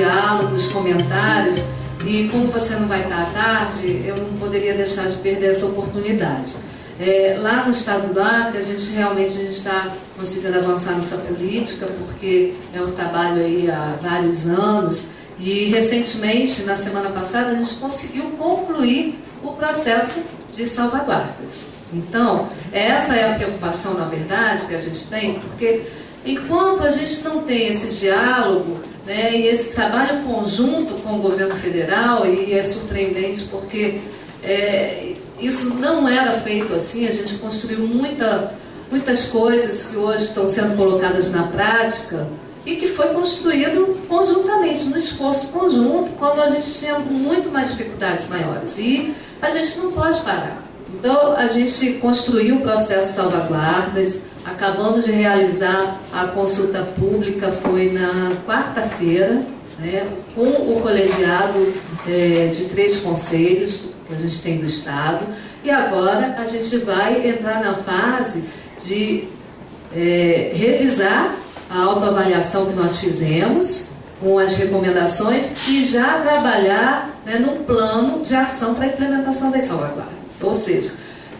diálogos, comentários, e como você não vai estar à tarde, eu não poderia deixar de perder essa oportunidade. É, lá no estado do Acre, a gente realmente está conseguindo avançar nessa política, porque é um trabalho aí há vários anos, e recentemente, na semana passada, a gente conseguiu concluir o processo de salvaguardas. Então, essa é a preocupação, na verdade, que a gente tem, porque enquanto a gente não tem esse diálogo né, e esse trabalho conjunto com o governo federal, e é surpreendente porque é, isso não era feito assim, a gente construiu muita, muitas coisas que hoje estão sendo colocadas na prática e que foi construído conjuntamente, no esforço conjunto, quando a gente tinha muito mais dificuldades maiores. E a gente não pode parar. Então, a gente construiu o processo de salvaguardas, acabamos de realizar a consulta pública, foi na quarta-feira, né, com o colegiado é, de três conselhos que a gente tem do Estado, e agora a gente vai entrar na fase de é, revisar a autoavaliação que nós fizemos, com as recomendações, e já trabalhar né, num plano de ação para a implementação das salvaguardas. Ou seja,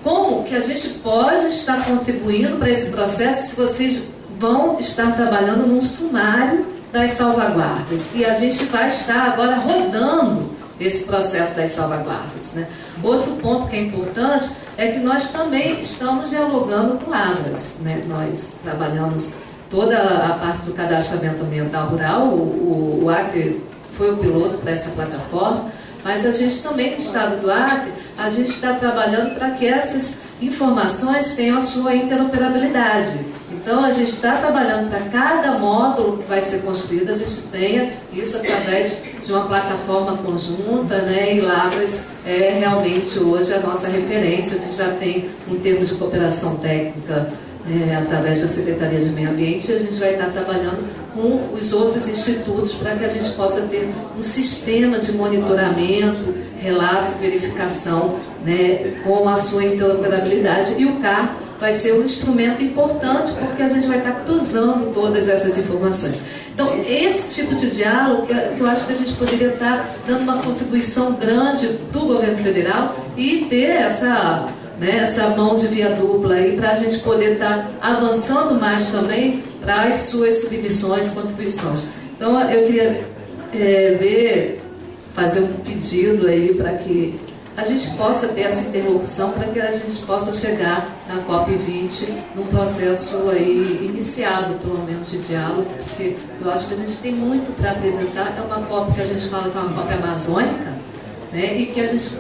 como que a gente pode estar contribuindo para esse processo se vocês vão estar trabalhando num sumário das salvaguardas. E a gente vai estar agora rodando esse processo das salvaguardas. Né? Outro ponto que é importante é que nós também estamos dialogando com ABRAS. Né? Nós trabalhamos toda a parte do cadastramento ambiental rural, o, o, o Acre foi o piloto dessa plataforma, mas a gente também, no estado do Acre, a gente está trabalhando para que essas informações tenham a sua interoperabilidade. Então, a gente está trabalhando para cada módulo que vai ser construído, a gente tenha isso através de uma plataforma conjunta, né? E Lavras é realmente hoje a nossa referência. A gente já tem um termo de cooperação técnica é, através da Secretaria de Meio Ambiente, a gente vai estar trabalhando com os outros institutos para que a gente possa ter um sistema de monitoramento, relato, verificação, né, com a sua interoperabilidade. E o CAR vai ser um instrumento importante porque a gente vai estar cruzando todas essas informações. Então, esse tipo de diálogo que eu acho que a gente poderia estar dando uma contribuição grande para o governo federal e ter essa né, essa mão de via dupla aí para a gente poder estar tá avançando mais também para as suas submissões e contribuições. Então eu queria é, ver, fazer um pedido aí para que a gente possa ter essa interlocução para que a gente possa chegar na COP20 num processo aí iniciado, pelo menos, de diálogo, porque eu acho que a gente tem muito para apresentar. É uma COP que a gente fala que é uma COP amazônica, né, e que a gente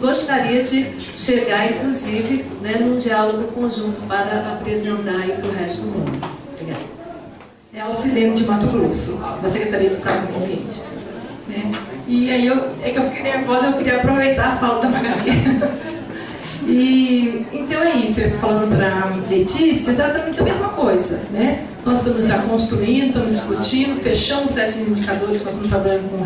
gostaria de chegar, inclusive, né, num diálogo conjunto para apresentar para o resto do mundo. Obrigada. É Alcilene de Mato Grosso, da Secretaria de Estado do Ambiente. Né? E aí eu, é que eu fiquei nervosa, eu queria aproveitar a fala da Magali. E, então é isso, eu falando para Letícia, exatamente a mesma coisa. Né? Nós estamos já construindo, estamos discutindo, fechamos sete indicadores, nós estamos trabalhando com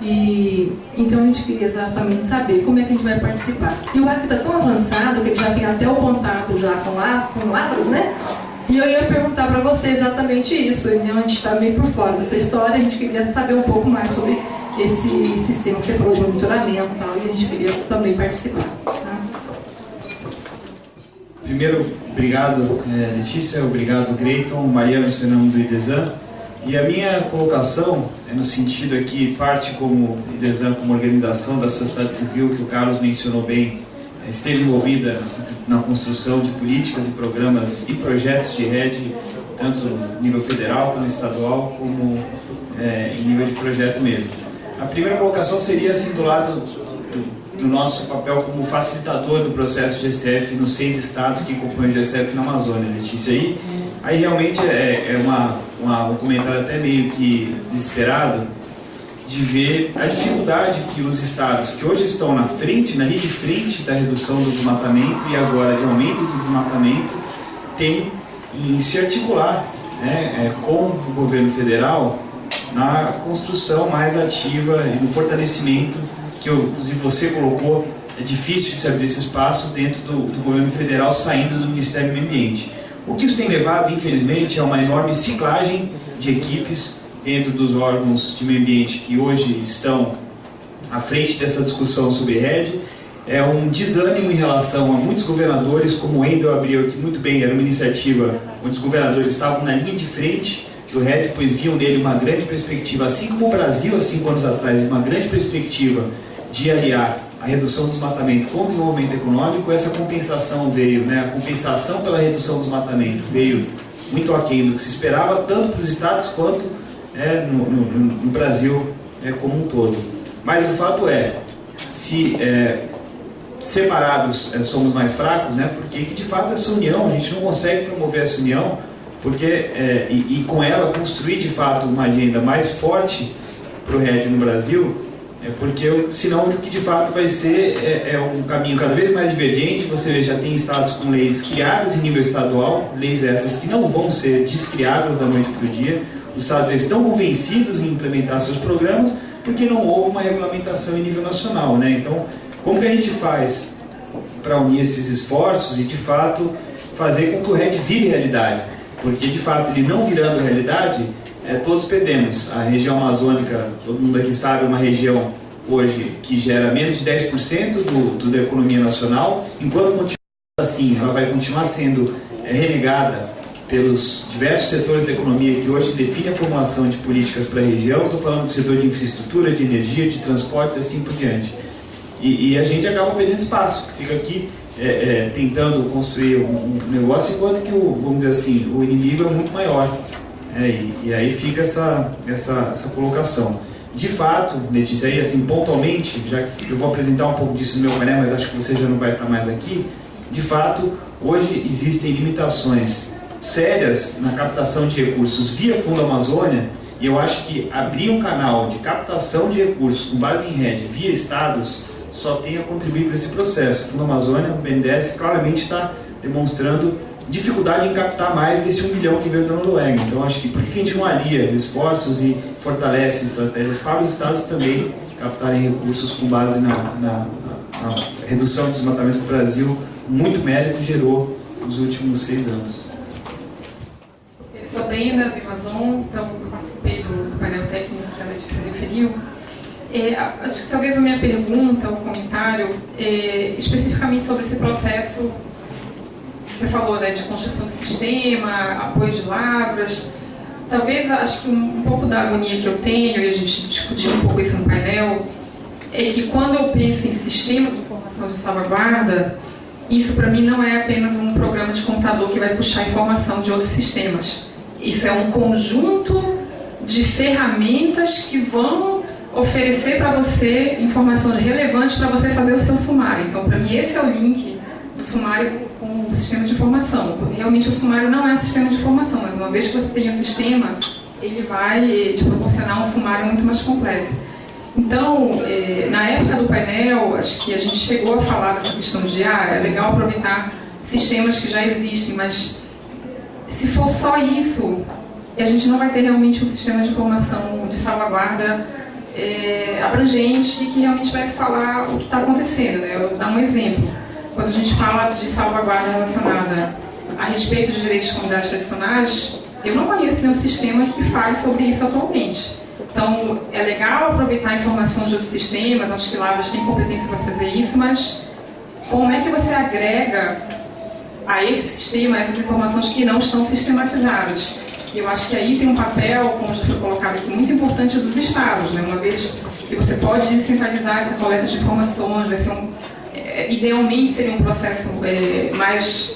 e, então a gente queria exatamente saber como é que a gente vai participar. E o Acre está tão avançado que ele já tem até o contato já com, a, com o né? E eu ia perguntar para você exatamente isso. Então a gente está meio por fora dessa história, a gente queria saber um pouco mais sobre esse sistema que você falou de monitoramento e tal, e a gente queria também participar. Tá? Primeiro, obrigado é, Letícia, obrigado Greiton, Maria Luciano do IDESAN. E a minha colocação no sentido aqui, parte como IDESAN, como organização da sociedade civil, que o Carlos mencionou bem, eh, esteve envolvida na construção de políticas e programas e projetos de rede, tanto no nível federal como estadual, como é, em nível de projeto mesmo. A primeira colocação seria assim do lado do, do nosso papel como facilitador do processo de GSF nos seis estados que compõem o GSF na Amazônia, Letícia. Aí, aí realmente é, é uma uma, um comentário até meio que desesperado, de ver a dificuldade que os estados que hoje estão na frente, na linha de frente da redução do desmatamento e agora de aumento do desmatamento, têm em se articular né, é, com o governo federal na construção mais ativa e no fortalecimento que, inclusive, você colocou, é difícil de se abrir esse espaço dentro do, do governo federal saindo do Ministério do Meio Ambiente. O que isso tem levado, infelizmente, a uma enorme ciclagem de equipes dentro dos órgãos de meio ambiente que hoje estão à frente dessa discussão sobre rede, é um desânimo em relação a muitos governadores, como o Wendel abriu aqui muito bem, era uma iniciativa onde os governadores estavam na linha de frente do RED, pois viam nele uma grande perspectiva, assim como o Brasil há cinco anos atrás, uma grande perspectiva de aliar a redução do desmatamento com o desenvolvimento econômico, essa compensação veio, né, a compensação pela redução do desmatamento veio muito aquém do que se esperava, tanto para os estados quanto é, no, no, no, Brasil é, como um todo. Mas o fato é, se é, separados é, somos mais fracos, né, porque de fato essa união, a gente não consegue promover essa união porque é, e, e, com ela construir de fato uma agenda mais forte para o RED no Brasil, é porque senão o que de fato vai ser é, é, um caminho cada vez mais divergente. Você já tem estados com leis criadas em nível estadual, leis essas que não vão ser descriadas da noite para o dia. Os estados estão convencidos em implementar seus programas porque não houve uma regulamentação em nível nacional. Né? Então, como que a gente faz para unir esses esforços e de fato fazer com que o RED vire realidade? Porque de fato ele não virando realidade, é, todos perdemos. A região amazônica, todo mundo aqui sabe, é uma região hoje que gera menos de 10% do, do, da economia nacional, enquanto continua assim, ela vai continuar sendo é, renegada pelos diversos setores da economia que hoje definem a formulação de políticas para a região. Estou falando do setor de infraestrutura, de energia, de transportes, assim por diante. E, e a gente acaba perdendo espaço, fica aqui é, é, tentando construir um, um, negócio, enquanto que, o, vamos dizer assim, o inimigo é muito maior. É, e, e, aí fica essa, essa, essa colocação. De fato, Letícia, aí assim, pontualmente, já que eu vou apresentar um pouco disso no meu painel, mas acho que você já não vai estar mais aqui, de fato, hoje existem limitações sérias na captação de recursos via Fundo Amazônia, e eu acho que abrir um canal de captação de recursos com base em rede via estados só tem a contribuir para esse processo. O Fundo Amazônia, o BNDES, claramente está demonstrando dificuldade em captar mais desse um milhão que veio da Noruega. Então, acho que por que a gente não alia esforços e fortalece estratégias para os estados também captarem recursos com base na, na, na redução do desmatamento que o Brasil, muito mérito, gerou nos últimos seis anos. Eu sou Brenda, do Amazon, então eu participei do, do painel técnico que a Letícia referiu. É, acho que talvez a minha pergunta, o comentário, é, especificamente sobre esse processo você falou né, de construção de sistema, apoio de lavras. Talvez, acho que um, pouco da agonia que eu tenho, e a gente discutiu um pouco isso no painel, é que quando eu penso em sistema de informação de salvaguarda, isso para mim não é apenas um programa de computador que vai puxar informação de outros sistemas. Isso é um conjunto de ferramentas que vão oferecer para você informações relevantes para você fazer o seu sumário. Então, para mim, esse é o link do sumário com o sistema de informação. Realmente o sumário não é um sistema de informação, mas uma vez que você tem o sistema, ele vai te proporcionar um sumário muito mais completo. Então, eh, na época do painel, acho que a gente chegou a falar dessa questão de ah, é legal aproveitar sistemas que já existem, mas se for só isso, a gente não vai ter realmente um sistema de informação de salvaguarda eh, abrangente que realmente vai falar o que está acontecendo. Né? Eu vou dar um exemplo quando a gente fala de salvaguarda relacionada a respeito dos direitos de comunidades tradicionais, eu não conheço nenhum sistema que fale sobre isso atualmente. Então, é legal aproveitar a informação de outros sistemas, acho que Lavras tem competência para fazer isso, mas como é que você agrega a esse sistema essas informações que não estão sistematizadas? E eu acho que aí tem um papel, como já foi colocado aqui, muito importante dos estados, né? uma vez que você pode descentralizar essa coleta de informações, vai ser um, é, idealmente seria um processo é, mais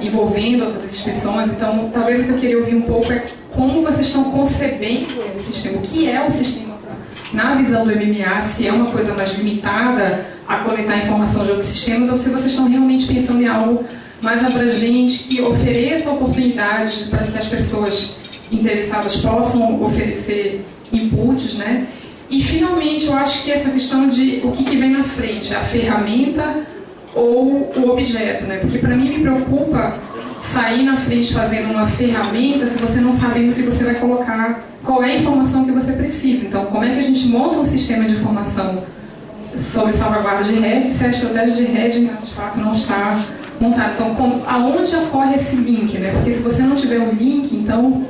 envolvendo outras instituições. Então, talvez o que eu queria ouvir um pouco é como vocês estão concebendo esse sistema. O que é o sistema na visão do MMA? Se é uma coisa mais limitada a coletar informação de outros sistemas ou se vocês estão realmente pensando em algo mais abrangente que ofereça oportunidades para que as pessoas interessadas possam oferecer inputs, né? E, finalmente, eu acho que essa questão de o que, que vem na frente, a ferramenta ou o objeto, né? Porque, para mim, me preocupa sair na frente fazendo uma ferramenta se você não sabendo o que você vai colocar, qual é a informação que você precisa. Então, como é que a gente monta um sistema de informação sobre salvaguarda de rede se a estratégia de rede, de fato, não está montada? Então, como, aonde ocorre esse link, né? Porque se você não tiver um link, então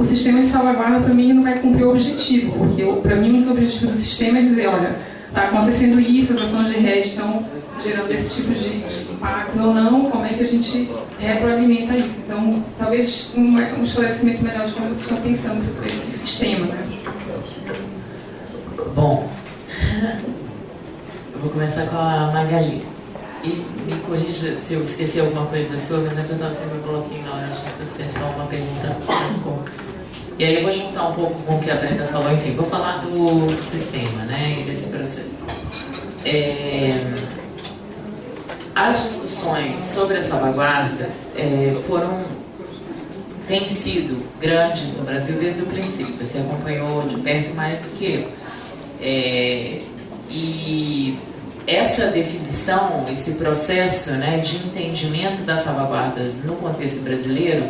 o sistema de salvaguarda, para mim, não vai cumprir o objetivo, porque para mim, um dos objetivos do sistema é dizer: olha, está acontecendo isso, as ações de rede estão gerando esse tipo de, de impactos ou não, como é que a gente retroalimenta isso. Então, talvez um, um esclarecimento melhor de como vocês estão pensando sobre esse sistema. Né? Bom, eu vou começar com a Magali. E me corrija se eu esqueci alguma coisa sua, mas é eu estava sempre coloquei na hora, que é só uma pergunta. E aí eu vou juntar um pouco com o que a Brenda falou, enfim, vou falar do sistema, né, desse processo. É, as discussões sobre as salvaguardas é, foram têm sido grandes no Brasil desde o princípio. Você acompanhou de perto mais do que eu. É, e essa definição, esse processo né, de entendimento das salvaguardas no contexto brasileiro,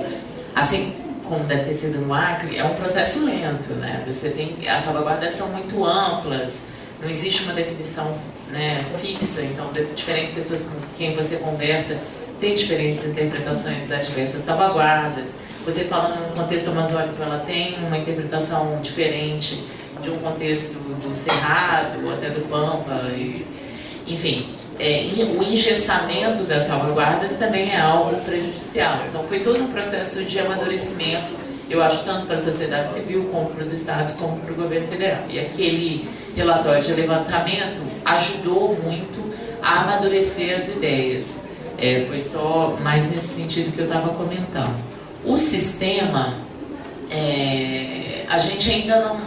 assim como deve ter sido no Acre, é um processo lento. Né? Você tem, as salvaguardas são muito amplas, não existe uma definição né, fixa, então diferentes pessoas com quem você conversa têm diferentes interpretações das diversas salvaguardas. Você falando no contexto amazônico, ela tem uma interpretação diferente de um contexto do Cerrado, até do Pampa, e, enfim, é, o engessamento das salvaguardas também é algo prejudicial. Então foi todo um processo de amadurecimento, eu acho, tanto para a sociedade civil, como para os estados, como para o governo federal. E aquele relatório de levantamento ajudou muito a amadurecer as ideias. É, foi só mais nesse sentido que eu estava comentando. O sistema, é, a gente ainda não,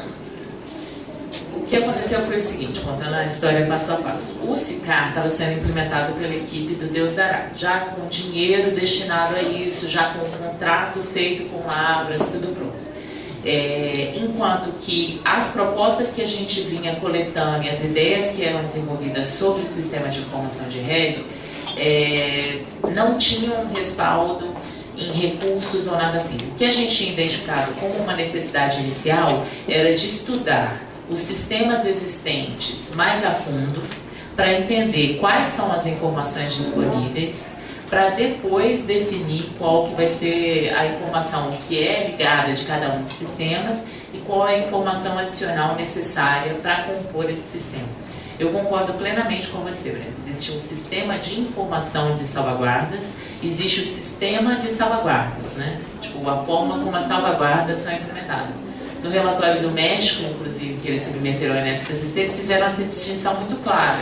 que aconteceu foi o seguinte, contando a história passo a passo. O SICAR estava sendo implementado pela equipe do Deus Dará, já com dinheiro destinado a isso, já com o contrato feito com Lavras, tudo pronto. É, enquanto que as propostas que a gente vinha coletando e as ideias que eram desenvolvidas sobre o sistema de informação de rede é, não tinham respaldo em recursos ou nada assim. O que a gente tinha identificado como uma necessidade inicial era de estudar os sistemas existentes mais a fundo para entender quais são as informações disponíveis, para depois definir qual que vai ser a informação que é ligada de cada um dos sistemas e qual é a informação adicional necessária para compor esse sistema. Eu concordo plenamente com você, Brenda. Existe um sistema de informação de salvaguardas, existe o sistema de salvaguardas, né? Tipo, a forma como as salvaguardas são implementadas. No relatório do México, inclusive, que eles submeteram ao INEP eles fizeram essa distinção muito clara,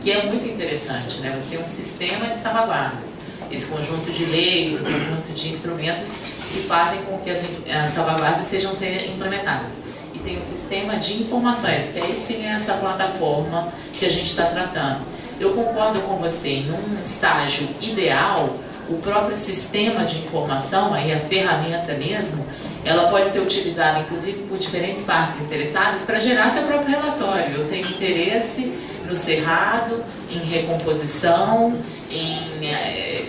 que é muito interessante. Né? Você tem um sistema de salvaguardas, esse conjunto de leis, um conjunto de instrumentos que fazem com que as, as salvaguardas sejam implementadas. E tem um sistema de informações, que é essa plataforma que a gente está tratando. Eu concordo com você, em um estágio ideal, o próprio sistema de informação, aí a ferramenta mesmo, ela pode ser utilizada, inclusive, por diferentes partes interessadas para gerar seu próprio relatório. Eu tenho interesse no cerrado, em recomposição, em é,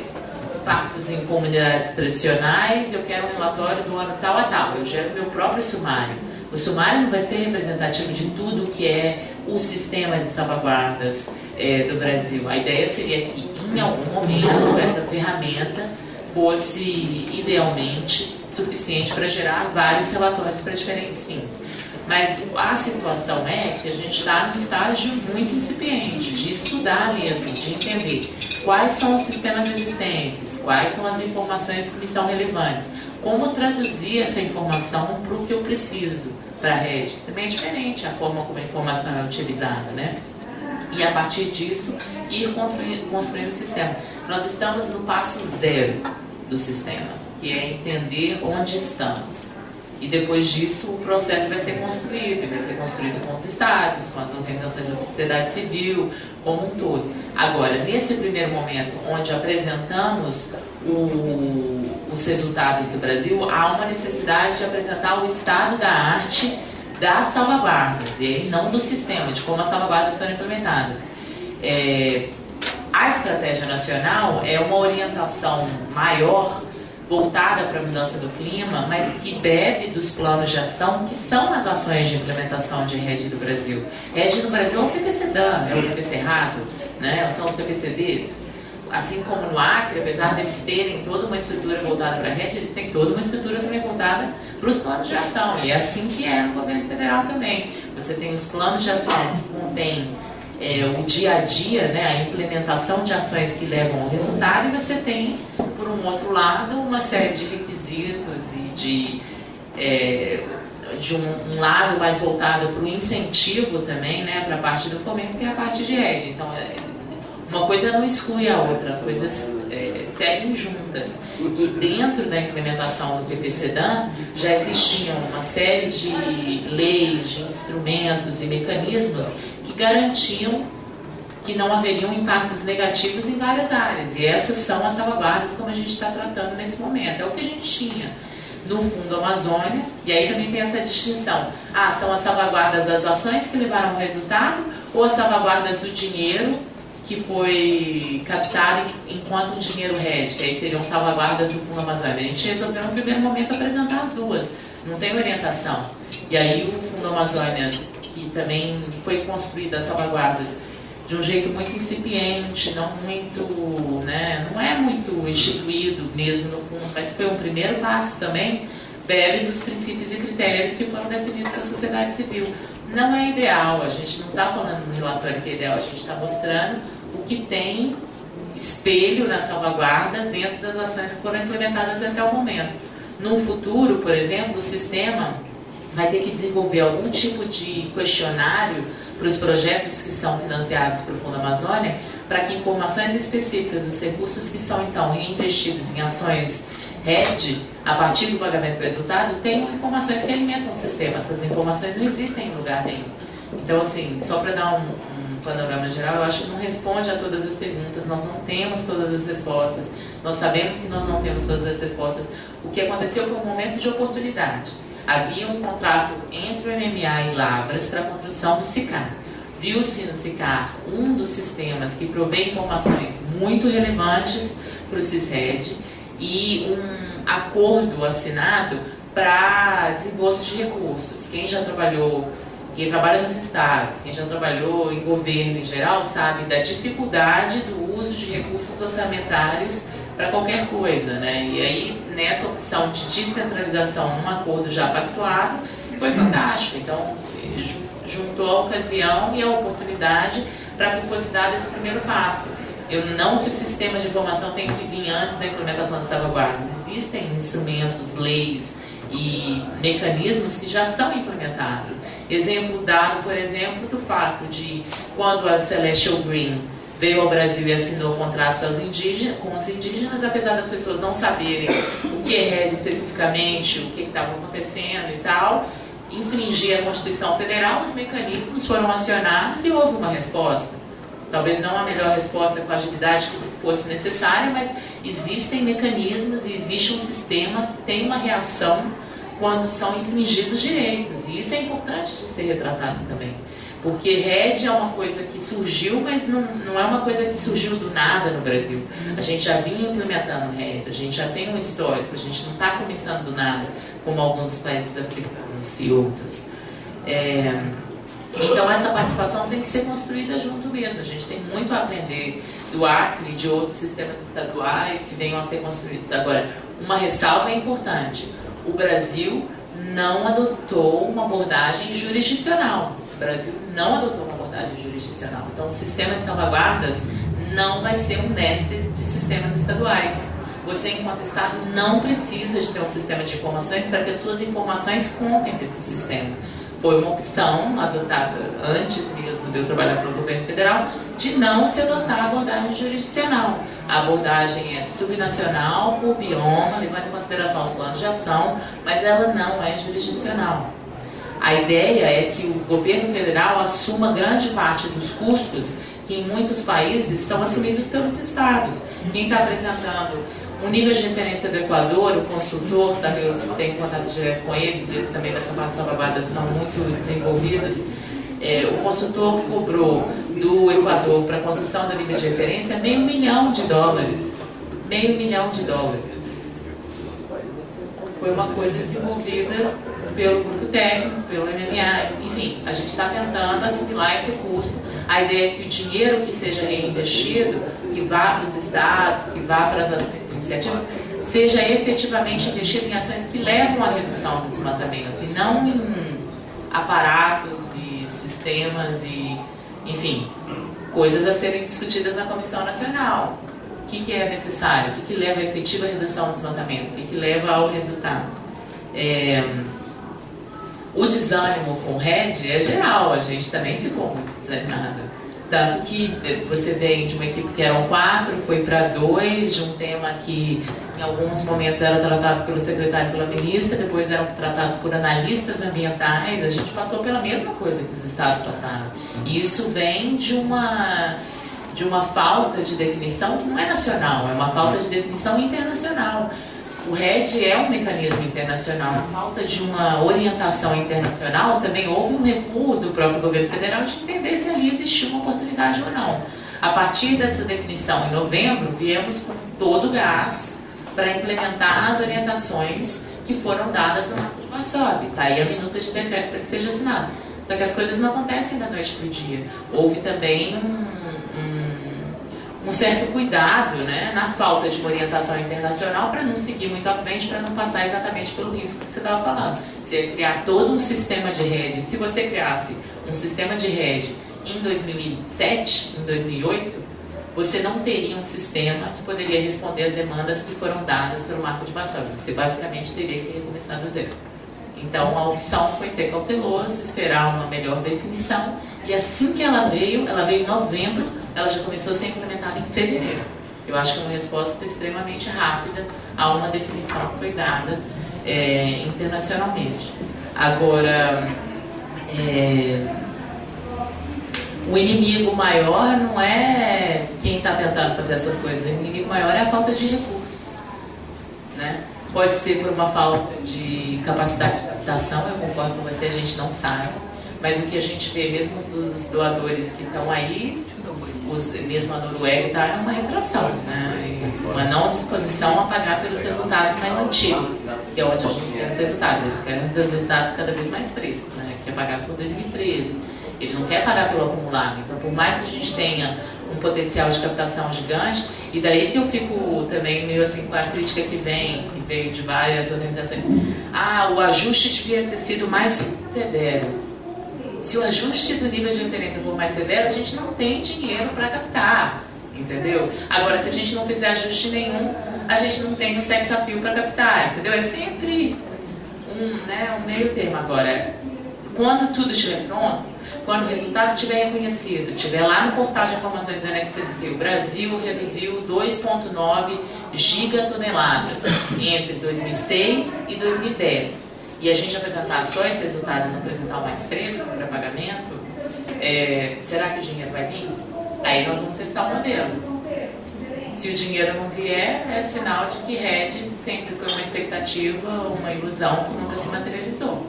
em comunidades tradicionais, eu quero um relatório do ano tal a tal. Eu gero meu próprio sumário. O sumário não vai ser representativo de tudo que é o sistema de salvaguardas é, do Brasil. A ideia seria que, em algum momento, essa ferramenta fosse, idealmente, suficiente para gerar vários relatórios para diferentes fins. Mas a situação é que a gente está no estágio muito incipiente de estudar mesmo, de entender quais são os sistemas existentes, quais são as informações que me são relevantes, como traduzir essa informação para o que eu preciso para a rede. Também é diferente a forma como a informação é utilizada, né? E a partir disso, ir construindo o sistema. Nós estamos no passo zero do sistema, que é entender onde estamos. E depois disso o processo vai ser construído, vai ser construído com os estados, com as organizações da sociedade civil, como um todo. Agora, nesse primeiro momento, onde apresentamos o, os resultados do Brasil, há uma necessidade de apresentar o estado da arte das salvaguardas, e não do sistema, de como as salvaguardas foram implementadas. É, a estratégia nacional é uma orientação maior voltada para a mudança do clima, mas que bebe dos planos de ação, que são as ações de implementação de rede do Brasil. Rede do Brasil é o PPCDAN, é o PPC Rato, né? são os PPCDs. assim como no Acre, apesar deles terem toda uma estrutura voltada para a rede, eles têm toda uma estrutura também voltada para os planos de ação. E é assim que é no governo federal também. Você tem os planos de ação que contêm é, o dia a dia, né, a implementação de ações que levam ao resultado, e você tem, por um outro lado, uma série de requisitos e de, é, de um, um, lado mais voltado para o incentivo também, né, para a parte do fomento, que é a parte de rede. Então, é, uma coisa não exclui a outra, as coisas é, seguem juntas. E dentro da implementação do PPCDAN já existiam uma série de leis, de instrumentos e mecanismos garantiam que não haveriam impactos negativos em várias áreas. E essas são as salvaguardas como a gente está tratando nesse momento. É o que a gente tinha no Fundo Amazônia, e aí também tem essa distinção. Ah, são as salvaguardas das ações que levaram ao resultado ou as salvaguardas do dinheiro que foi captado enquanto um dinheiro rege, que aí seriam salvaguardas do Fundo Amazônia. A gente resolveu no primeiro momento apresentar as duas, não tem orientação. E aí o Fundo Amazônia, que também foi construído as salvaguardas de um jeito muito incipiente, não muito, né, não é muito instituído mesmo no fundo, mas foi um primeiro passo também, bebe dos princípios e critérios que foram definidos pela sociedade civil. Não é ideal, a gente não está falando no relatório que é ideal, a gente está mostrando o que tem espelho nas salvaguardas dentro das ações que foram implementadas até o momento. No futuro, por exemplo, o sistema vai ter que desenvolver algum tipo de questionário para os projetos que são financiados pelo Fundo Amazônia, para que informações específicas dos recursos que são então reinvestidos em ações RED, a partir do pagamento do resultado, tenham informações que alimentam o sistema. Essas informações não existem em lugar nenhum. Então, assim, só para dar um, panorama geral, eu acho que não responde a todas as perguntas, nós não temos todas as respostas, nós sabemos que nós não temos todas as respostas. O que aconteceu foi um momento de oportunidade. Havia um contrato entre o MMA e Lavras para a construção do SICAR. Viu-se no SICAR um dos sistemas que provê informações muito relevantes para o CISRED e um acordo assinado para desembolso de recursos. Quem já trabalhou quem trabalha nos estados, quem já trabalhou em governo em geral, sabe da dificuldade do uso de recursos orçamentários para qualquer coisa, né? E aí, nessa opção de descentralização, um acordo já pactuado, foi fantástico. Então, juntou a ocasião e a oportunidade para que fosse dado esse primeiro passo. Eu não que o sistema de informação tenha que vir antes da implementação das salvaguardas. Existem instrumentos, leis e mecanismos que já são implementados. Exemplo dado, por exemplo, do fato de quando a Celestial Green veio ao Brasil e assinou contratos aos indígenas, com os indígenas, apesar das pessoas não saberem o que é rede especificamente, o que estava acontecendo e tal, infringir a Constituição Federal, os mecanismos foram acionados e houve uma resposta. Talvez não a melhor resposta com a agilidade que fosse necessária, mas existem mecanismos e existe um sistema que tem uma reação quando são infringidos direitos. E isso é importante de ser retratado também. Porque RED é uma coisa que surgiu, mas não, não é uma coisa que surgiu do nada no Brasil. A gente já vinha implementando RED, a gente já tem um histórico, a gente não está começando do nada, como alguns países africanos e outros. É, então essa participação tem que ser construída junto mesmo. A gente tem muito a aprender do Acre e de outros sistemas estaduais que venham a ser construídos. Agora, uma ressalva é importante o Brasil não adotou uma abordagem jurisdicional. O Brasil não adotou uma abordagem jurisdicional. Então, o sistema de salvaguardas não vai ser um mestre de sistemas estaduais. Você, enquanto Estado, não precisa de ter um sistema de informações para que as suas informações contem desse sistema. Foi uma opção adotada antes mesmo de eu trabalhar para o governo federal de não se adotar a abordagem jurisdicional. A abordagem é subnacional, por bioma, levando em consideração os planos de ação, mas ela não é jurisdicional. A ideia é que o governo federal assuma grande parte dos custos que em muitos países são assumidos pelos estados. Quem está apresentando o nível de referência do Equador, o consultor, também eu tenho contato direto com eles, eles também nessa parte de salvaguardas estão muito desenvolvidos. É, o consultor cobrou do Equador para a concessão da linha de referência meio milhão de dólares. Meio milhão de dólares. Foi uma coisa desenvolvida pelo grupo técnico, pelo MMA, enfim, a gente está tentando assimilar esse custo. A ideia é que o dinheiro que seja reinvestido que vá para os estados, que vá para as iniciativas, seja efetivamente investido em ações que levam à redução do desmatamento e não em aparatos e sistemas e, enfim, coisas a serem discutidas na Comissão Nacional. O que, que é necessário? O que, que leva à efetiva redução do desmatamento? O que, que leva ao resultado? É, o desânimo com RED é geral, a gente também ficou muito desanimada. Tanto que você vem de uma equipe que eram quatro, foi para dois, de um tema que em alguns momentos era tratado pelo secretário e pela ministra, depois eram tratados por analistas ambientais. A gente passou pela mesma coisa que os estados passaram. E isso vem de uma, de uma falta de definição que não é nacional, é uma falta de definição internacional. O RED é um mecanismo internacional. A falta de uma orientação internacional também houve um recuo do próprio governo federal de entender se ali existia uma oportunidade ou não. A partir dessa definição, em novembro, viemos com todo o gás para implementar as orientações que foram dadas no Marco de Varsóvia. Está aí a minuta de decreto para que seja assinado. Só que as coisas não acontecem da noite para o dia. Houve também um um certo cuidado né, na falta de uma orientação internacional para não seguir muito à frente, para não passar exatamente pelo risco que você estava falando. Você criar todo um sistema de rede, se você criasse um sistema de rede em 2007, em 2008, você não teria um sistema que poderia responder às demandas que foram dadas pelo Marco de Varsóvia. Você basicamente teria que recomeçar do zero. Então a opção foi ser cauteloso, esperar uma melhor definição, e assim que ela veio, ela veio em novembro, ela já começou a ser implementada em fevereiro. Eu acho que é uma resposta extremamente rápida a uma definição que foi dada é, internacionalmente. Agora, é, o inimigo maior não é quem está tentando fazer essas coisas, o inimigo maior é a falta de recursos. Né? Pode ser por uma falta de adaptação, eu concordo com você, a gente não sabe, mas o que a gente vê mesmo dos doadores que estão aí os, mesmo a Noruega está uma retração, né? uma não disposição a pagar pelos resultados mais antigos, que é onde a gente tem os resultados. Eles querem os resultados cada vez mais frescos, né? quer pagar por 2013. Ele não quer pagar pelo acumulado. Então, por mais que a gente tenha um potencial de captação gigante, e daí que eu fico também meio assim com a crítica que vem, que veio de várias organizações. Ah, o ajuste devia ter sido mais severo. Se o ajuste do nível de interesse for mais severo, a gente não tem dinheiro para captar, entendeu? Agora, se a gente não fizer ajuste nenhum, a gente não tem o sex appeal para captar, entendeu? É sempre um, né, um meio termo. Agora, quando tudo estiver pronto, quando o resultado estiver reconhecido, estiver lá no portal de informações da NFCC, o Brasil reduziu 2,9 gigatoneladas entre 2006 e 2010 e a gente apresentar só esse resultado e não apresentar o mais fresco para pagamento, é, será que o dinheiro vai vir? Aí nós vamos testar o modelo. Se o dinheiro não vier, é sinal de que RED sempre foi uma expectativa, uma ilusão que nunca se materializou.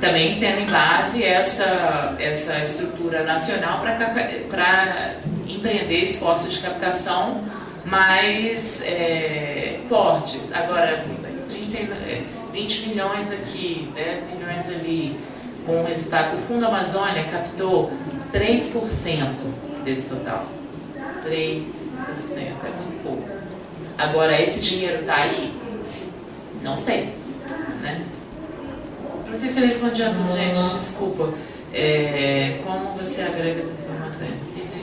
Também tendo em base essa, essa estrutura nacional para empreender esforços de captação mais é, fortes. Agora, 30, 20 milhões aqui, 10 milhões ali, com o resultado. O Fundo Amazônia captou 3% desse total. 3%, é muito pouco. Agora, esse dinheiro está aí? Não sei. Né? Não sei se eu respondi a tudo, gente, desculpa. É, como você agrega as informações aqui?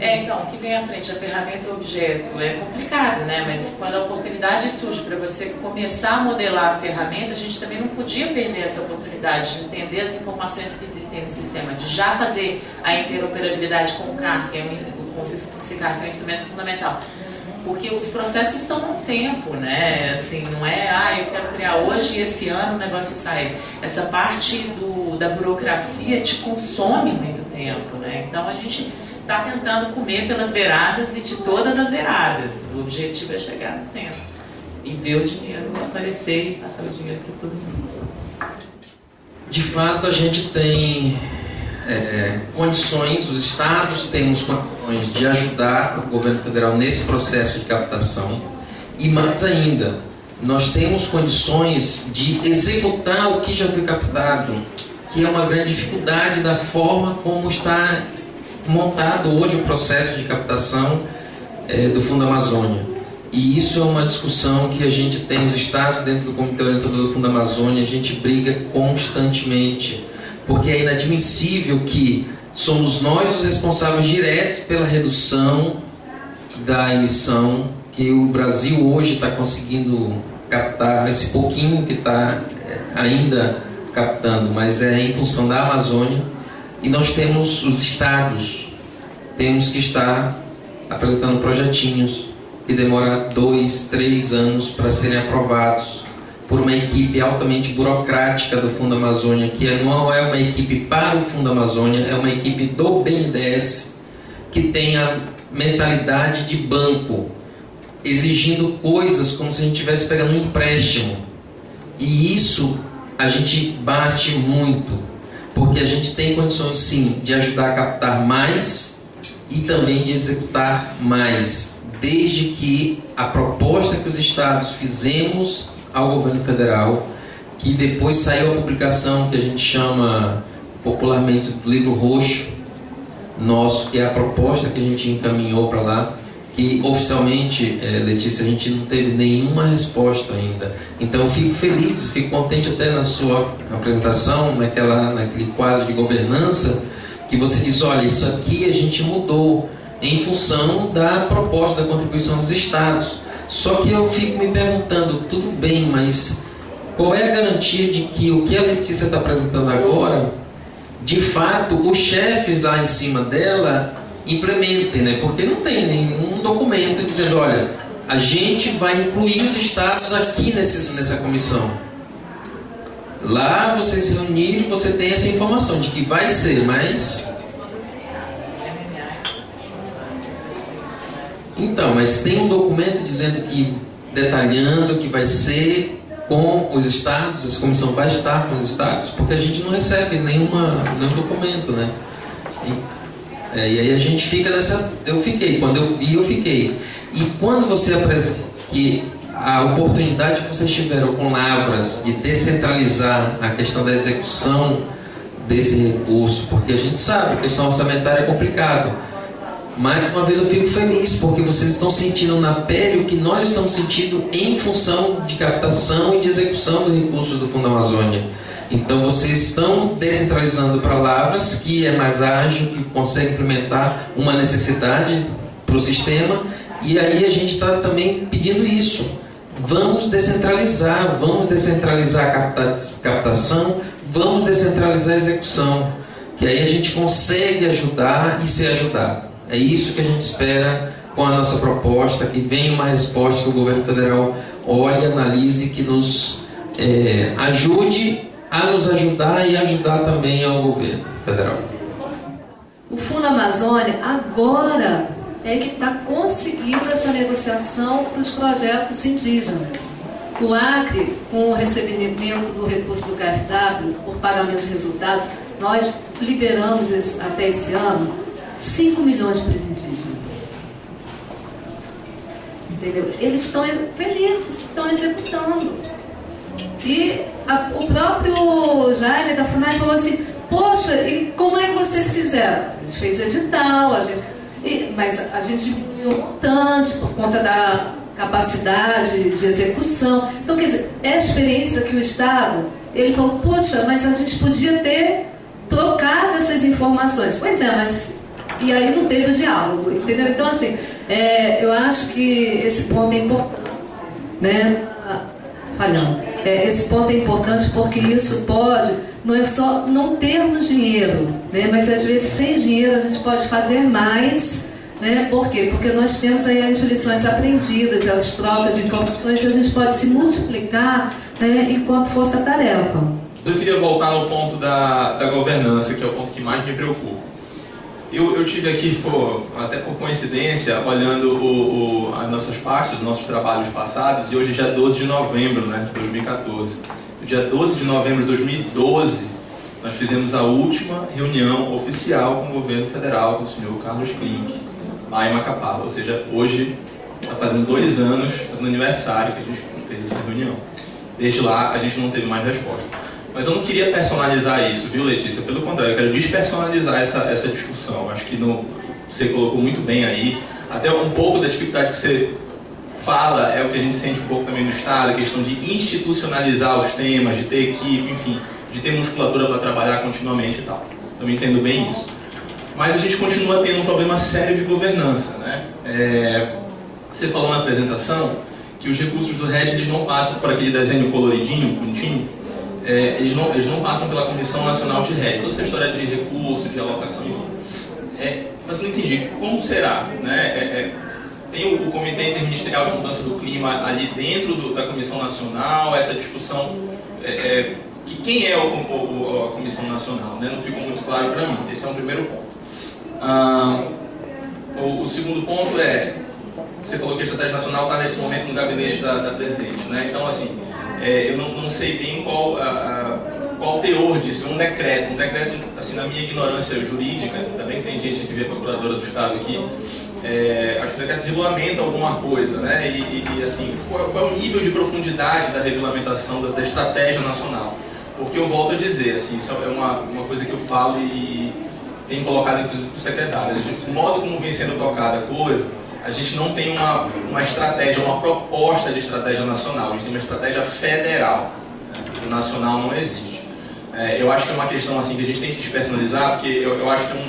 É, então, o que vem à frente, a ferramenta objeto, é complicado, né? Mas quando a oportunidade surge para você começar a modelar a ferramenta, a gente também não podia perder essa oportunidade de entender as informações que existem no sistema, de já fazer a interoperabilidade com o CAR, que é um, com o que é um instrumento fundamental. Porque os processos tomam tempo, né? Assim, não é, ah, eu quero criar hoje e esse ano o negócio sai. Essa parte do, da burocracia te consome muito tempo, né? Então a gente está tentando comer pelas beiradas e de todas as beiradas. O objetivo é chegar no centro e ver o dinheiro aparecer e passar o dinheiro para todo mundo. De fato, a gente tem é, condições, os estados temos condições de ajudar o governo federal nesse processo de captação e mais ainda, nós temos condições de executar o que já foi captado, que é uma grande dificuldade da forma como está montado hoje o processo de captação é, do Fundo Amazônia. E isso é uma discussão que a gente tem nos estados, dentro do Comitê Orientador do Fundo Amazônia, a gente briga constantemente, porque é inadmissível que somos nós os responsáveis diretos pela redução da emissão que o Brasil hoje está conseguindo captar, esse pouquinho que está é, ainda captando, mas é em função da Amazônia. E nós temos os estados, temos que estar apresentando projetinhos que demoram dois, três anos para serem aprovados por uma equipe altamente burocrática do Fundo Amazônia, que não é uma equipe para o Fundo Amazônia, é uma equipe do BNDES que tem a mentalidade de banco, exigindo coisas como se a gente estivesse pegando um empréstimo. E isso a gente bate muito, porque a gente tem condições sim de ajudar a captar mais e também de executar mais, desde que a proposta que os estados fizemos ao governo federal, que depois saiu a publicação que a gente chama popularmente do livro roxo nosso, que é a proposta que a gente encaminhou para lá, que oficialmente, é, Letícia, a gente não teve nenhuma resposta ainda. Então fico feliz, fico contente até na sua apresentação, naquela, naquele quadro de governança, que você diz, olha, isso aqui a gente mudou em função da proposta da contribuição dos estados. Só que eu fico me perguntando, tudo bem, mas qual é a garantia de que o que a Letícia está apresentando agora, de fato, os chefes lá em cima dela implementem, né? Porque não tem nenhum documento dizendo, olha, a gente vai incluir os estados aqui nesse, nessa comissão. Lá vocês se reunirem, você tem essa informação de que vai ser, mas Então, mas tem um documento dizendo que, detalhando que vai ser com os estados, essa comissão vai estar com os estados, porque a gente não recebe nenhuma, nenhum documento, né? E, é, e aí a gente fica nessa. Eu fiquei, quando eu vi, eu fiquei. E quando você apresenta que a oportunidade que vocês tiveram com Lavras de descentralizar a questão da execução desse recurso, porque a gente sabe, a questão orçamentária é complicado mais uma vez eu fico feliz porque vocês estão sentindo na pele o que nós estamos sentindo em função de captação e de execução do recurso do Fundo Amazônia. Então vocês estão descentralizando palavras que é mais ágil, que consegue implementar uma necessidade para o sistema e aí a gente está também pedindo isso. Vamos descentralizar, vamos descentralizar a captação, vamos descentralizar a execução, que aí a gente consegue ajudar e ser ajudado. É isso que a gente espera com a nossa proposta, que venha uma resposta que o governo federal olhe, analise, que nos é, ajude a nos ajudar e ajudar também ao governo federal. O Fundo Amazônia agora é que está conseguindo essa negociação dos projetos indígenas. O Acre, com o recebimento do recurso do KfW por pagamento de resultados, nós liberamos esse, até esse ano 5 milhões para os indígenas. Entendeu? Eles estão felizes, estão executando. E a, o próprio Jaime da FUNAI falou assim, poxa, e como é que vocês fizeram? A gente fez edital, a gente, e, mas a gente diminuiu um montante por conta da capacidade de execução. Então, quer dizer, é a experiência que o Estado, ele falou, poxa, mas a gente podia ter trocado essas informações. Pois é, mas e aí não teve o diálogo, entendeu? Então, assim, é, eu acho que esse ponto é importante, né? É, esse ponto é importante porque isso pode, não é só não termos dinheiro, né? Mas às vezes sem dinheiro a gente pode fazer mais, né? Por quê? Porque nós temos aí as lições aprendidas, as trocas de informações, a gente pode se multiplicar né, enquanto força tarefa. Eu queria voltar no ponto da, da governança, que é o ponto que mais me preocupa. Eu, eu tive aqui, pô, até por coincidência, olhando o, o, as nossas pastas, os nossos trabalhos passados, e hoje é dia 12 de novembro né, de 2014. No dia 12 de novembro de 2012, nós fizemos a última reunião oficial com o governo federal, com o senhor Carlos Klink, lá em Macapá. Ou seja, hoje está fazendo dois anos, fazendo aniversário que a gente fez essa reunião. Desde lá, a gente não teve mais resposta. Mas eu não queria personalizar isso, viu, Letícia? Pelo contrário, eu quero despersonalizar essa, essa discussão. Acho que no, você colocou muito bem aí. Até um pouco da dificuldade que você fala é o que a gente sente um pouco também no Estado, a questão de institucionalizar os temas, de ter equipe, enfim, de ter musculatura para trabalhar continuamente e tal. Também entendo bem isso. Mas a gente continua tendo um problema sério de governança. Né? É, você falou na apresentação que os recursos do RED eles não passam por aquele desenho coloridinho, bonitinho, é, eles, não, eles não passam pela Comissão Nacional de RED. Toda essa história de recurso, de alocação, enfim. É, mas não entendi, como será? Né? É, é, tem o, o, Comitê Interministerial de Mudança do Clima ali dentro do, da Comissão Nacional, essa discussão, é, é, que quem é o, o, a Comissão Nacional? Né? Não ficou muito claro para mim. Esse é um primeiro ponto. Ah, o, segundo ponto é, você falou que a estratégia nacional está nesse momento no gabinete da, da presidente, né? Então, assim, é, eu não, não, sei bem qual, a, a, qual o teor disso, é um decreto. Um decreto, assim, na minha ignorância jurídica, também tem gente que vê a procuradora do Estado aqui, é, acho que o decreto regulamenta alguma coisa, né? E, e, e assim, qual, qual, é o nível de profundidade da regulamentação da, da, estratégia nacional? Porque eu volto a dizer, assim, isso é uma, uma coisa que eu falo e tenho colocado inclusive para o secretário. O modo como vem sendo tocada a coisa a gente não tem uma, uma estratégia, uma proposta de estratégia nacional, a gente tem uma estratégia federal. O nacional não existe. É, eu acho que é uma questão assim que a gente tem que despersonalizar, porque eu, eu acho que é um,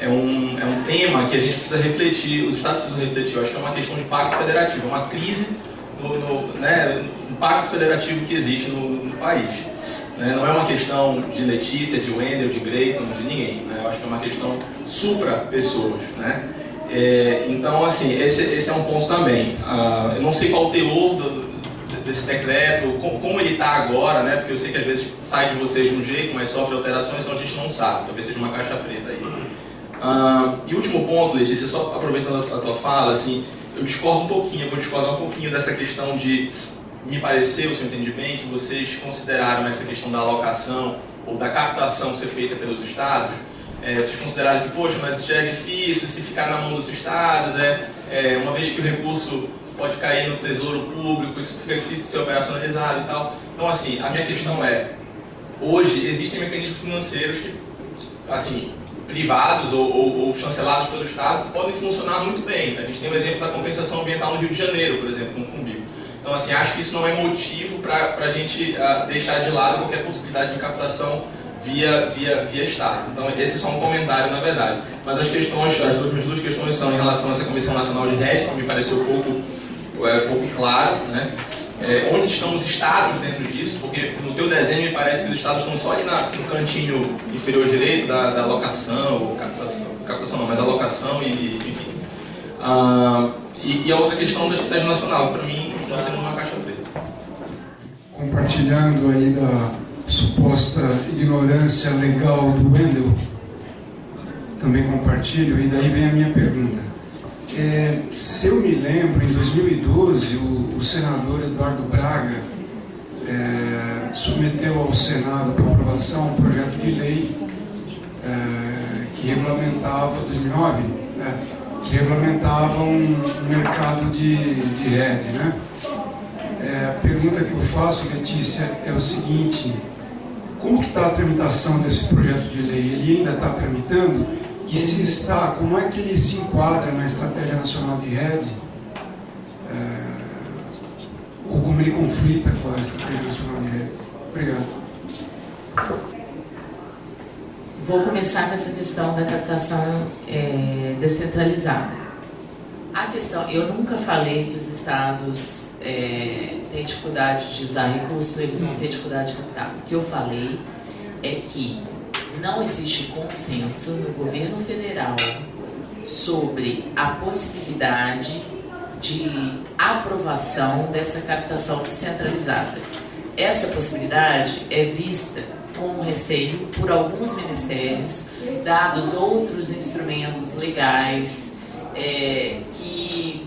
é, um, é um tema que a gente precisa refletir, os estados precisam refletir. Eu acho que é uma questão de pacto federativo, é uma crise no, no, né, no pacto federativo que existe no, no país. Né? Não é uma questão de Letícia, de Wendel, de Greiton, de ninguém. Né? Eu acho que é uma questão supra-pessoas. Né? É, então, assim, esse, esse, é um ponto também. Ah, eu não sei qual o teor do, desse decreto, como, como ele está agora, né? Porque eu sei que às vezes sai de vocês de um jeito, mas sofre alterações, então a gente não sabe. Talvez seja uma caixa preta aí. Ah, e último ponto, Letícia, só aproveitando a tua fala, assim, eu discordo um pouquinho, eu vou discordar um pouquinho dessa questão de, me pareceu, se eu entendi bem, que vocês consideraram essa questão da alocação ou da captação ser feita pelos estados é, vocês consideraram que, poxa, mas já é difícil se ficar na mão dos estados, é, é, uma vez que o recurso pode cair no tesouro público, isso fica difícil de ser operacionalizado e tal. Então, assim, a minha questão é, hoje existem mecanismos financeiros que, assim, privados ou, ou, ou, chancelados pelo Estado que podem funcionar muito bem. A gente tem o exemplo da compensação ambiental no Rio de Janeiro, por exemplo, com o Fumbio. Então, assim, acho que isso não é motivo para a gente uh, deixar de lado qualquer possibilidade de captação via, via, via Estado. Então, esse é só um comentário, na verdade. Mas as questões, as duas, duas questões são em relação a essa Comissão Nacional de Rede, que me pareceu pouco, é, pouco claro, né? É, onde estão os estados dentro disso, porque no teu desenho me parece que os estados estão só ali na, no cantinho inferior direito da, da alocação, ou captação, captação não, mas alocação e, enfim. Ah, e, e, a outra questão da estratégia nacional, para mim, continua sendo uma caixa preta. Compartilhando aí da, suposta ignorância legal do Wendel, também compartilho, e daí vem a minha pergunta. É, se eu me lembro, em 2012, o, o senador Eduardo Braga é, submeteu ao Senado para aprovação um projeto de lei é, que regulamentava, 2009, né, que regulamentava um mercado de, de rede. Né? É, a pergunta que eu faço, Letícia, é o seguinte, como que está a tramitação desse projeto de lei? Ele ainda está tramitando? E se está, como é que ele se enquadra na Estratégia Nacional de Rede? É, ou como ele conflita com a Estratégia Nacional de Rede? Obrigado. Vou começar com essa questão da captação é, descentralizada. A questão, eu nunca falei que os estados é, têm dificuldade de usar recursos, eles vão ter dificuldade de captar. O que eu falei é que não existe consenso no governo federal sobre a possibilidade de aprovação dessa captação descentralizada. Essa possibilidade é vista com receio por alguns ministérios, dados outros instrumentos legais é, que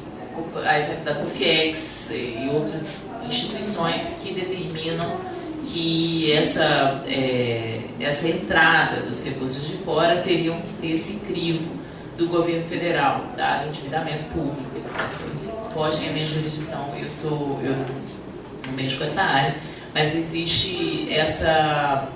a exemplo da TUFIEX e outras instituições que determinam que essa, é, essa entrada dos recursos de fora teriam que ter esse crivo do governo federal, dado endividamento público, etc. Fogem a minha jurisdição, eu sou eu não mexo com essa área, mas existe essa,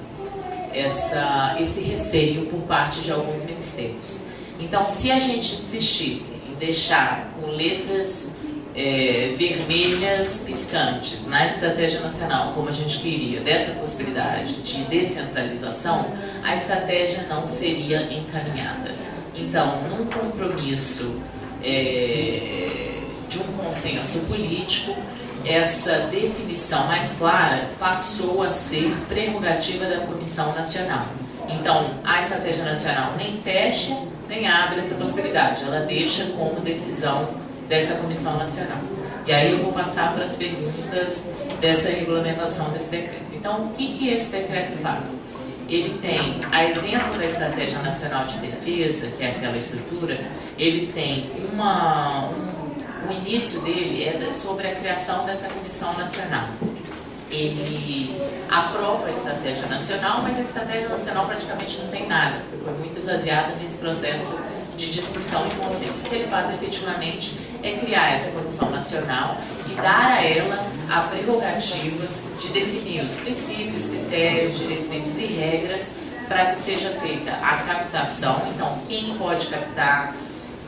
essa, esse receio por parte de alguns ministérios. Então, se a gente insistisse em deixar com letras é, vermelhas piscantes na estratégia nacional, como a gente queria, dessa possibilidade de descentralização, a estratégia não seria encaminhada. Então, num compromisso é, de um consenso político, essa definição mais clara passou a ser prerrogativa da Comissão Nacional. Então, a estratégia nacional nem fecha, nem abre essa possibilidade, ela deixa como decisão dessa Comissão Nacional. E aí eu vou passar para as perguntas dessa regulamentação desse decreto. Então, o que, que esse decreto faz? Ele tem, a exemplo da Estratégia Nacional de Defesa, que é aquela estrutura, ele tem uma, um o início dele é sobre a criação dessa comissão nacional. Ele aprova a estratégia nacional, mas a estratégia nacional praticamente não tem nada, porque foi muito esvaziada nesse processo de discussão e consenso. O que ele faz efetivamente é criar essa comissão nacional e dar a ela a prerrogativa de definir os princípios, critérios, diretrizes e regras para que seja feita a captação. Então, quem pode captar,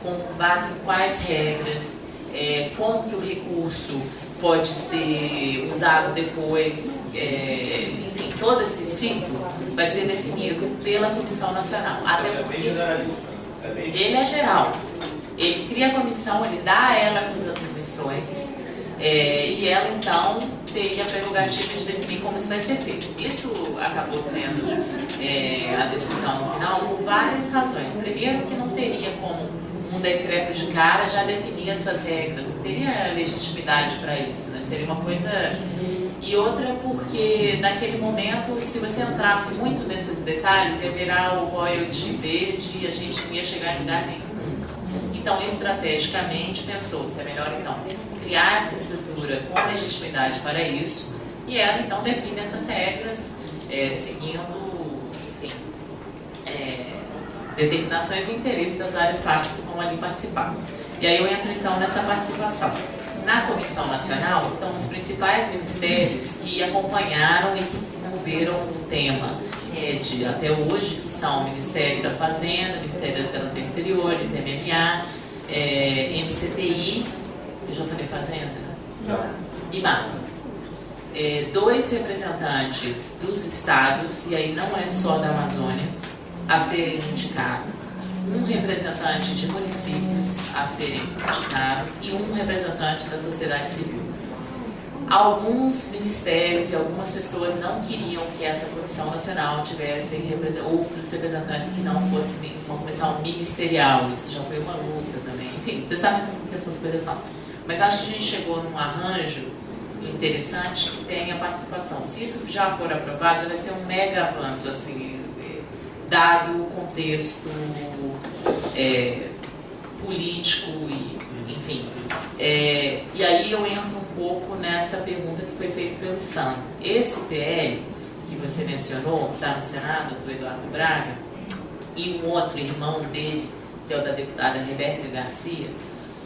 com base em quais regras, é, como que o recurso pode ser usado depois, é, enfim, todo esse ciclo vai ser definido pela Comissão Nacional. Até porque ele é geral. Ele cria a comissão, ele dá a ela essas atribuições é, e ela então teria a prerrogativa de definir como isso vai ser feito. Isso acabou sendo é, a decisão no final por várias razões. Primeiro, que não teria como um decreto de cara já definia essas regras, não teria legitimidade para isso, né? Seria uma coisa. E outra porque naquele momento, se você entrasse muito nesses detalhes, ia virar o royalty verde e a gente não ia chegar em lugar nenhum. Então, estrategicamente, pensou-se, é melhor então criar essa estrutura com legitimidade para isso e ela então define essas regras é, seguindo determinações e interesses das várias partes que vão ali participar. E aí eu entro então nessa participação. Na Comissão Nacional estão os principais ministérios que acompanharam e que desenvolveram o tema Até hoje, que são o Ministério da Fazenda, Ministério das Relações Exteriores, MMA, é, MCTI, eu já falei Fazenda? Não. E MAPA. É, dois representantes dos estados, e aí não é só da Amazônia, a serem indicados, um representante de municípios a serem indicados e um representante da sociedade civil. Alguns ministérios e algumas pessoas não queriam que essa comissão nacional tivesse outros representantes que não fossem uma comissão ministerial. Isso já foi uma luta também. Enfim, você sabe como que essas coisas são. Mas acho que a gente chegou num arranjo interessante que tem a participação. Se isso já for aprovado, já vai ser um mega avanço, assim, dado o contexto é, político e enfim. É, e aí eu entro pouco nessa pergunta que foi feita pelo Sandro. Esse PL que você mencionou, que está no Senado, do Eduardo Braga, e um outro irmão dele, que é o da deputada Rebeca Garcia,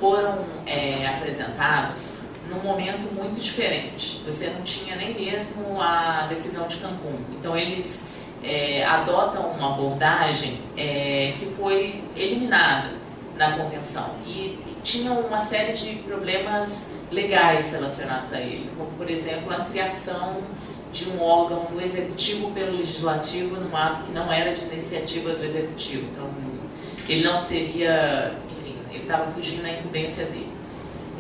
foram é, apresentados num momento muito diferente. Você não tinha nem mesmo a decisão de Cancún. Então eles é, adotam uma abordagem é, que foi eliminada na convenção e tinha uma série de problemas legais relacionados a ele, como por exemplo a criação de um órgão do executivo pelo legislativo num ato que não era de iniciativa do executivo. Então, ele não seria, enfim, ele estava fugindo da incumbência dele.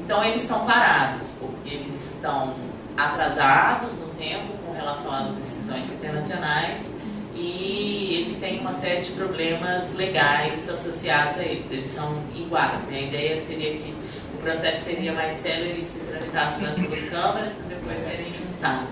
Então, eles estão parados, porque eles estão atrasados no tempo com relação às decisões internacionais e eles têm uma série de problemas legais associados a eles. Eles são iguais. Né? A ideia seria que processo seria mais célere se tramitasse nas duas câmaras para depois serem juntados.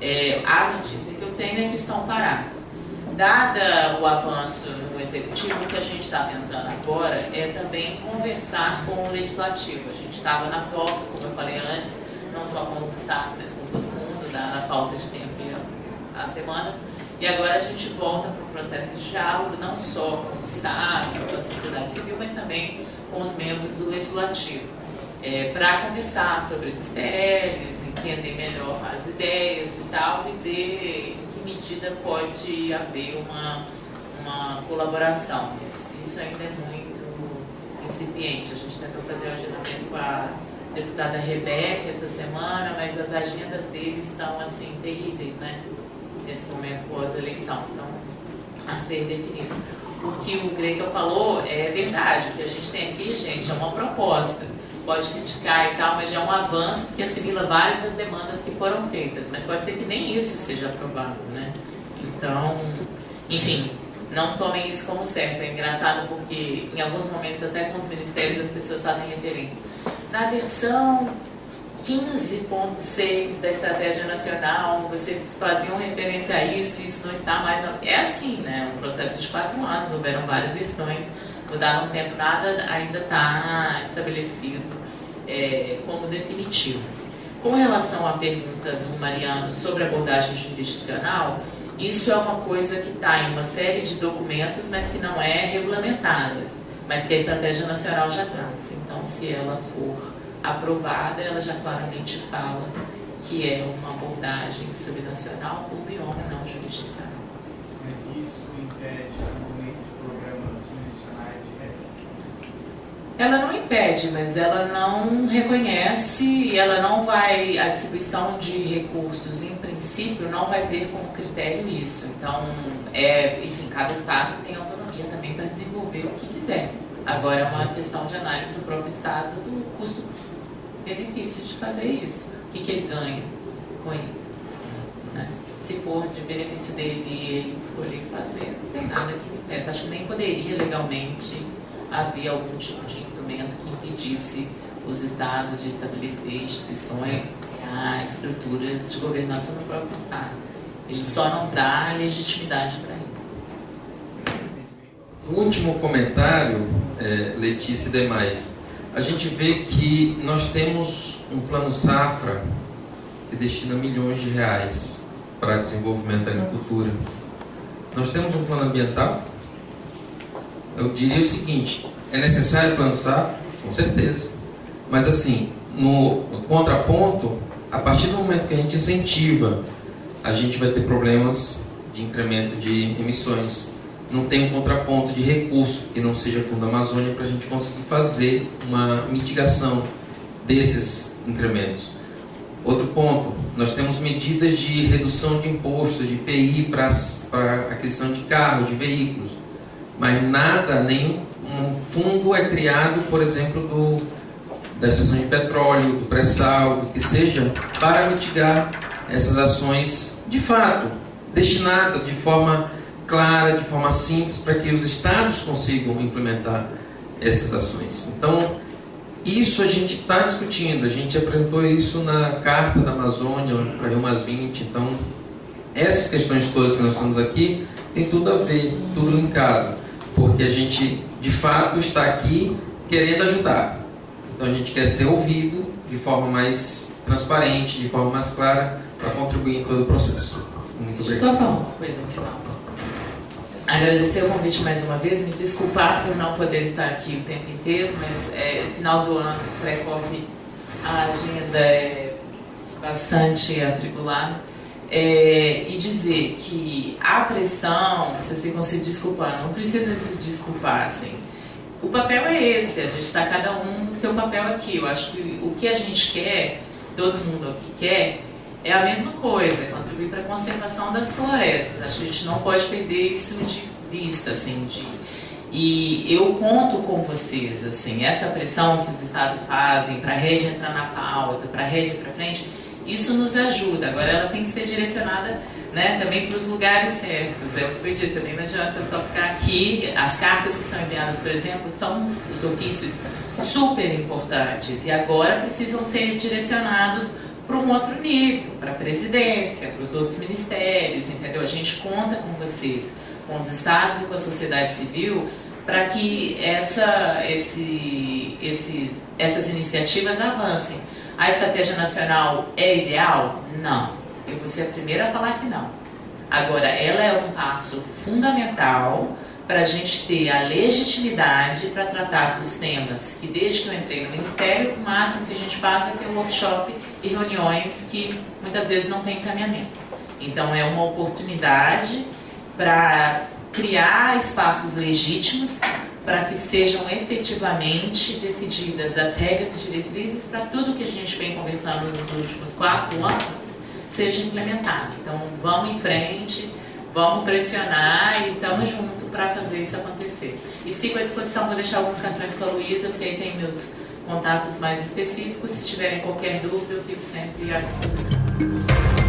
É, a notícia que eu tenho é que estão parados. Dada o avanço no executivo, o que a gente está tentando agora é também conversar com o legislativo. A gente estava na toca, como eu falei antes, não só com os estados, mas com todo mundo, da, falta de tempo e as demandas e agora a gente volta para o processo de diálogo, não só com os estados, com a sociedade civil, mas também com os membros do legislativo, é, para conversar sobre esses PLs, entender melhor as ideias e tal, e ver em que medida pode haver uma, uma colaboração. Isso ainda é muito incipiente. A gente tentou fazer o agendamento com a deputada Rebeca essa semana, mas as agendas deles estão assim terríveis, né? Nesse momento pós-eleição. Então, a ser definido. O que o Greco falou é verdade. O que a gente tem aqui, gente, é uma proposta. Pode criticar e tal, mas já é um avanço porque assimila várias das demandas que foram feitas. Mas pode ser que nem isso seja aprovado, né? Então, enfim, não tomem isso como certo. É engraçado porque em alguns momentos, até com os ministérios, as pessoas fazem referência. Na versão 15.6 da Estratégia Nacional, vocês faziam referência a isso, isso não está mais... É assim, né? Um processo de quatro anos, houveram várias versões, mudaram o tempo, nada ainda está estabelecido é, como definitivo. Com relação à pergunta do Mariano sobre abordagem jurisdicional, isso é uma coisa que está em uma série de documentos, mas que não é regulamentada, mas que a Estratégia Nacional já traz. Então, se ela for aprovada, ela já claramente fala que é uma abordagem subnacional ou bioma não jurisdicional. Mas isso impede o desenvolvimento de programas jurisdicionais de Ela não impede, mas ela não reconhece, ela não vai, a distribuição de recursos, em princípio, não vai ter como critério isso. Então, é, enfim, cada estado tem autonomia também para desenvolver o que quiser. Agora é uma questão de análise do próprio estado do custo benefício de fazer isso. O que, que ele ganha com isso? Né? Se for de benefício dele ele escolher fazer, não tem nada que me impeça. Acho que nem poderia legalmente haver algum tipo de instrumento que impedisse os estados de estabelecer instituições, estruturas de governança no próprio estado. Ele só não dá legitimidade para isso. O último comentário, é, Letícia e demais a gente vê que nós temos um plano safra que destina milhões de reais para desenvolvimento da agricultura. Nós temos um plano ambiental? Eu diria o seguinte: é necessário plano safra? Com certeza. Mas assim, no contraponto, a partir do momento que a gente incentiva, a gente vai ter problemas de incremento de emissões não tem um contraponto de recurso que não seja Fundo Amazônia para a gente conseguir fazer uma mitigação desses incrementos. Outro ponto, nós temos medidas de redução de imposto, de IPI para, aquisição de carros, de veículos, mas nada, nem um fundo é criado, por exemplo, do, da estação de petróleo, do pré-sal, do que seja, para mitigar essas ações de fato, destinadas de forma clara, de forma simples, para que os estados consigam implementar essas ações. Então, isso a gente está discutindo, a gente apresentou isso na Carta da Amazônia para Rio Mais 20, então essas questões todas que nós estamos aqui tem tudo a ver, tudo linkado, porque a gente de fato está aqui querendo ajudar. Então a gente quer ser ouvido de forma mais transparente, de forma mais clara, para contribuir em todo o processo. Muito obrigado. Só falar uma coisa no final agradecer o convite mais uma vez, me desculpar por não poder estar aqui o tempo inteiro, mas é, final do ano, pré-Covid, a agenda é bastante atribulada. É, e dizer que a pressão, vocês ficam se desculpando, não precisa se desculpar, assim. O papel é esse, a gente está cada um no seu papel aqui. Eu acho que o que a gente quer, todo mundo aqui quer, é a mesma coisa, contribuir para a conservação das florestas. Acho que a gente não pode perder isso de vista, assim, de, e eu conto com vocês, assim, essa pressão que os estados fazem para a rede entrar na pauta, para a rede para frente, isso nos ajuda. Agora ela tem que ser direcionada né, também para os lugares certos. Eu dito, também não adianta só ficar aqui. As cartas que são enviadas, por exemplo, são os ofícios super importantes e agora precisam ser direcionados para um outro nível, para a presidência, para os outros ministérios, entendeu? A gente conta com vocês, com os estados e com a sociedade civil, para que essa, esse, esse, essas iniciativas avancem. A estratégia nacional é ideal? Não. Eu vou ser a primeira a falar que não. Agora, ela é um passo fundamental para a gente ter a legitimidade para tratar dos temas que desde que eu entrei no Ministério, o máximo que a gente faz é ter um workshop e reuniões que muitas vezes não tem encaminhamento. Então é uma oportunidade para criar espaços legítimos para que sejam efetivamente decididas as regras e diretrizes para tudo que a gente vem conversando nos últimos quatro anos seja implementado. Então vamos em frente, vamos pressionar e estamos juntos para fazer isso acontecer. E sigo à disposição, vou deixar alguns cartões com a Luísa, porque aí tem meus contatos mais específicos. Se tiverem qualquer dúvida, eu fico sempre à disposição.